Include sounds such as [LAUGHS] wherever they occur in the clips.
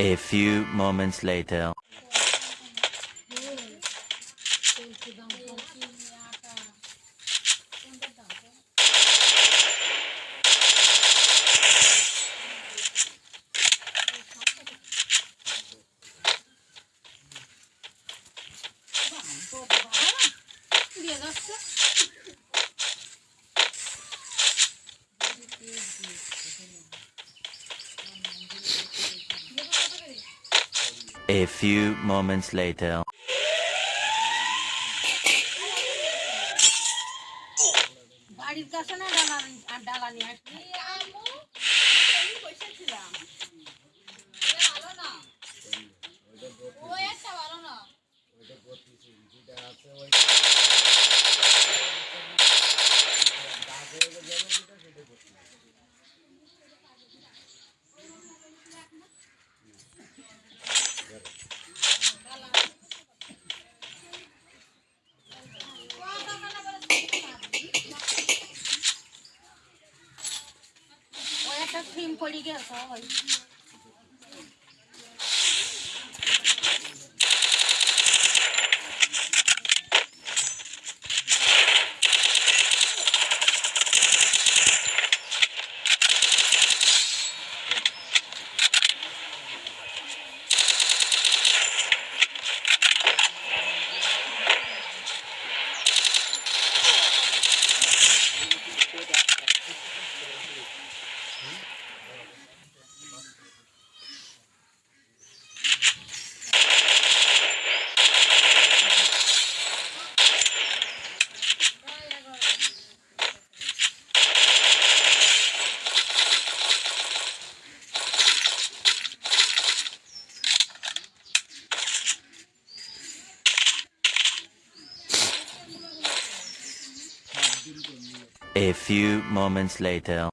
A few moments later. A few moments later. বাড়ির কাছে না ডালা আর ডালা নিয়ে আসবি ওই 你给他说话 A few moments later.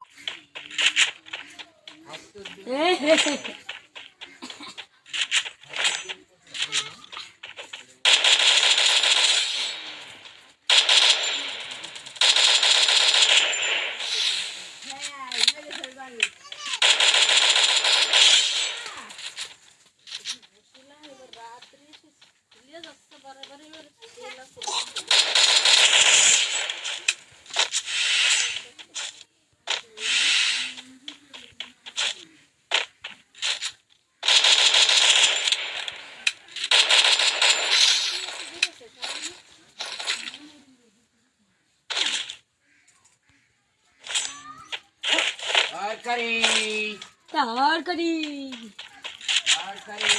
[LAUGHS] ತರಕಾರಿ ತರಕಾರಿ ತರಕಾರಿ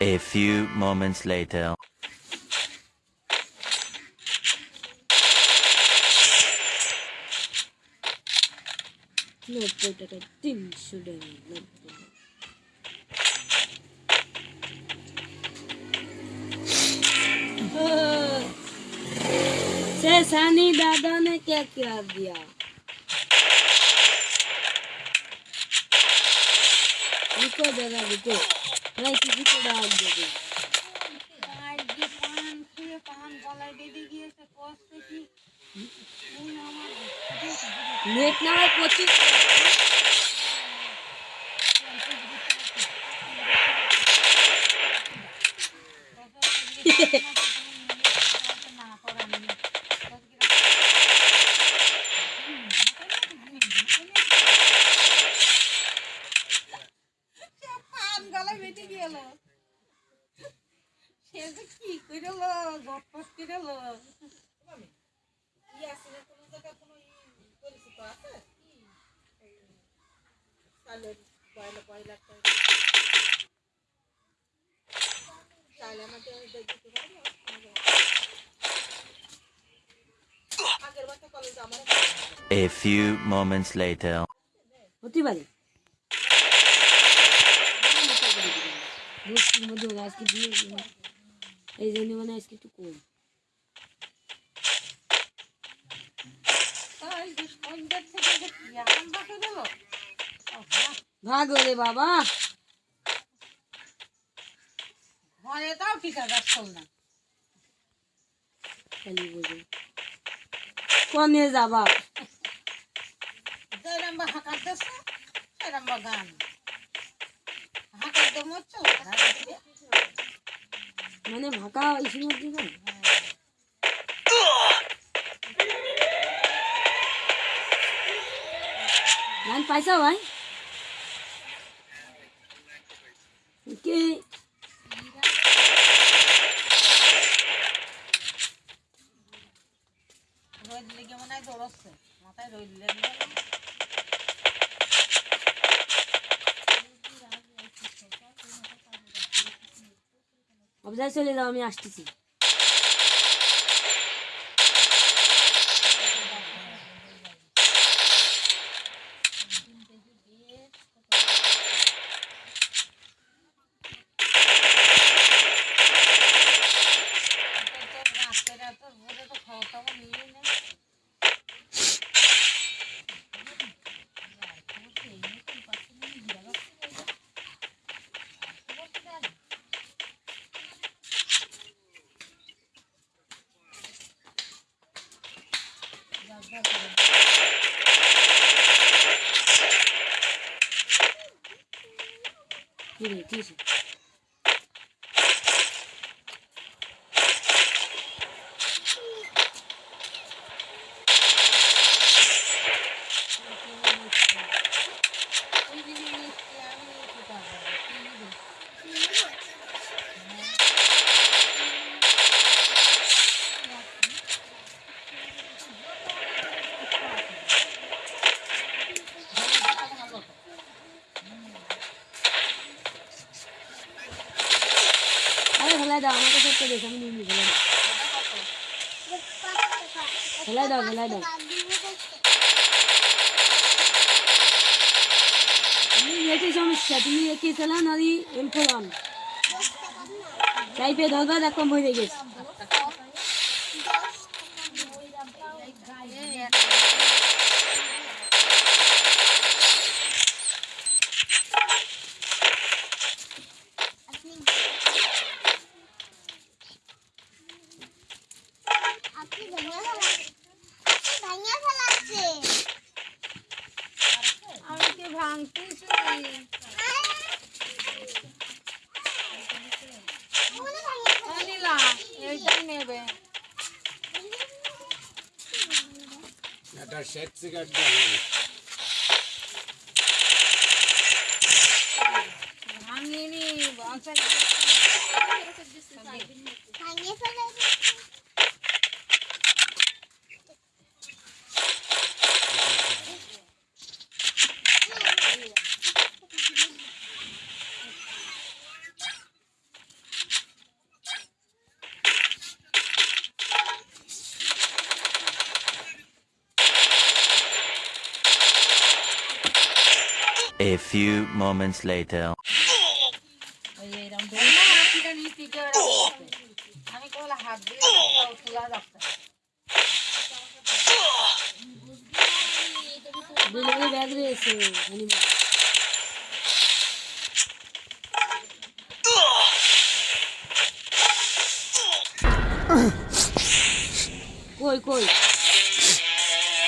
A few moments later. নব্বই টাকা তিনশো টাকা নব্বই से सनी दादा ने क्या क्या दिया रुको दादा रुको मैं किसी को डाल देगी নেট না लेटना है coaching A few moments later. হতে পারে বস্তির মধ্যে ওরা আজকে দিয়ে দিল। এই জন্য মানে আজকে একটু কম ভাগ রে বাবা। এটাও ঠিক আছে আসল না। খালি বুঝি কনে যাবা যেরম বা হাঁকার দেশ সেরম বা গান। হাঁকার দে মরছো মানে ভাকা গান পাইছা ভাই? কি রোদ লেগে মনে হয় দৌড়চ্ছে মাথায় রোদ লেগে চলে যাও আমি আসতেছি। 地理地址。ফেলাই দাও, আমাকে একটা দেখ, আমি নিয়ে নিই ফেলাই দাও ফেলাই দাও। এটি সমস্যা, তুমি একে চালান আর এম ফোলান টাইপে ধরবা দেখো হয়ে গেছে। ఇక్కడ షర్ట్స్ కట్టాలి బాగా A few moments later. আমি কোলা হাত দিয়ে দাও, তোলা যাচ্ছে ডেলিভারি ব্যাগ রয়েছে হনিমা কই কই